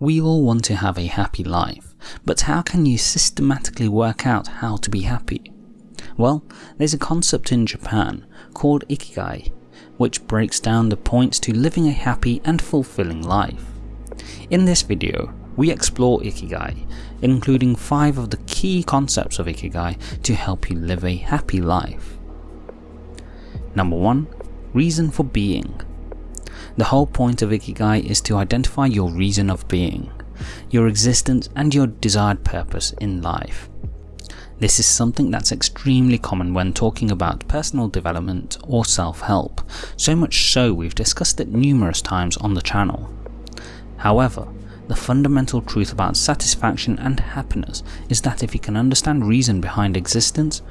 We all want to have a happy life, but how can you systematically work out how to be happy? Well, there's a concept in Japan called Ikigai, which breaks down the points to living a happy and fulfilling life. In this video, we explore Ikigai, including 5 of the key concepts of Ikigai to help you live a happy life. Number 1. Reason for being. The whole point of Ikigai is to identify your reason of being, your existence and your desired purpose in life. This is something that's extremely common when talking about personal development or self-help, so much so we've discussed it numerous times on the channel. However, the fundamental truth about satisfaction and happiness is that if you can understand reason behind existence,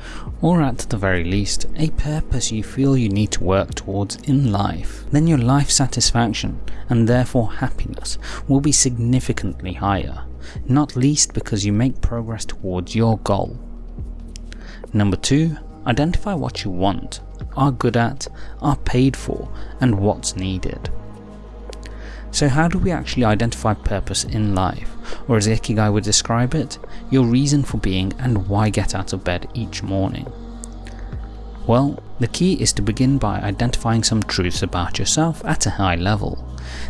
or at the very least, a purpose you feel you need to work towards in life, then your life satisfaction, and therefore happiness, will be significantly higher, not least because you make progress towards your goal. Number 2. Identify what you want, are good at, are paid for, and what's needed. So how do we actually identify purpose in life, or as Ikigai would describe it, your reason for being and why get out of bed each morning? Well, the key is to begin by identifying some truths about yourself at a high level.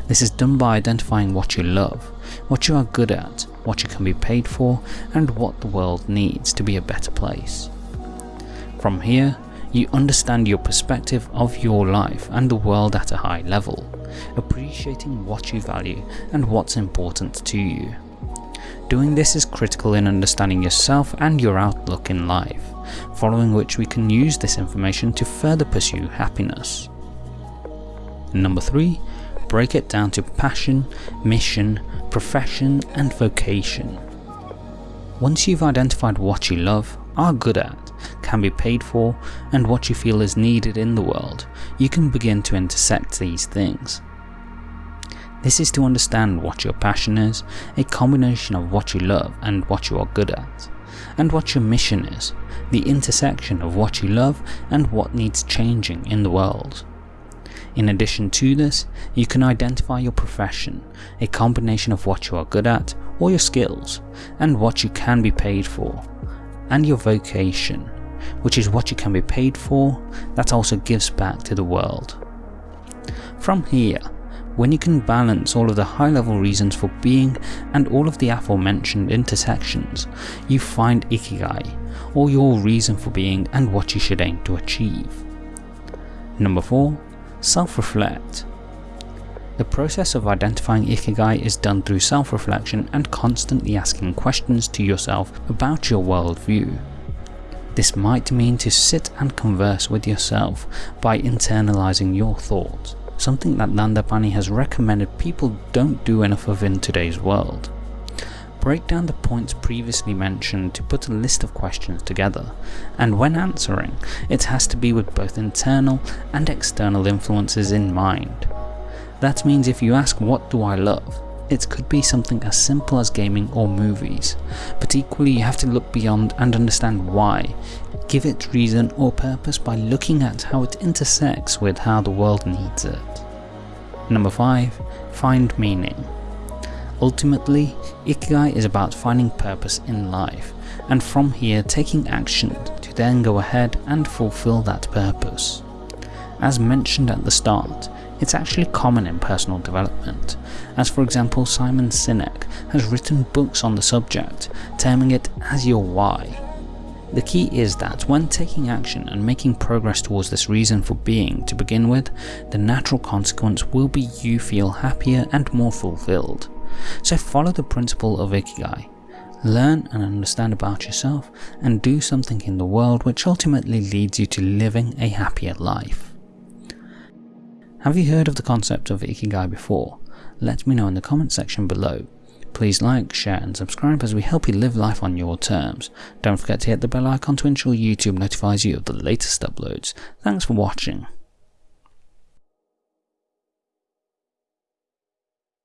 This is done by identifying what you love, what you are good at, what you can be paid for, and what the world needs to be a better place. From here, you understand your perspective of your life and the world at a high level, appreciating what you value and what's important to you. Doing this is critical in understanding yourself and your outlook in life, following which we can use this information to further pursue happiness. Number 3. Break it down to passion, mission, profession and vocation. Once you've identified what you love, are good at, can be paid for, and what you feel is needed in the world, you can begin to intersect these things. This is to understand what your passion is, a combination of what you love and what you are good at, and what your mission is, the intersection of what you love and what needs changing in the world. In addition to this, you can identify your profession, a combination of what you are good at or your skills, and what you can be paid for, and your vocation, which is what you can be paid for that also gives back to the world. From here, when you can balance all of the high level reasons for being and all of the aforementioned intersections, you find Ikigai, or your reason for being and what you should aim to achieve. Number 4. Self-reflect. The process of identifying Ikigai is done through self-reflection and constantly asking questions to yourself about your worldview. This might mean to sit and converse with yourself by internalizing your thoughts, something that Dandapani has recommended people don't do enough of in today's world. Break down the points previously mentioned to put a list of questions together, and when answering, it has to be with both internal and external influences in mind. That means if you ask what do I love, it could be something as simple as gaming or movies, but equally you have to look beyond and understand why. Give it reason or purpose by looking at how it intersects with how the world needs it. Number 5. Find meaning. Ultimately, Ikigai is about finding purpose in life, and from here taking action to then go ahead and fulfill that purpose. As mentioned at the start, it's actually common in personal development, as for example Simon Sinek has written books on the subject, terming it as your why. The key is that when taking action and making progress towards this reason for being to begin with, the natural consequence will be you feel happier and more fulfilled. So follow the principle of Ikigai. Learn and understand about yourself and do something in the world which ultimately leads you to living a happier life. Have you heard of the concept of Ikigai before? Let me know in the comment section below. Please like, share and subscribe as we help you live life on your terms. Don't forget to hit the bell icon to ensure YouTube notifies you of the latest uploads. Thanks for watching.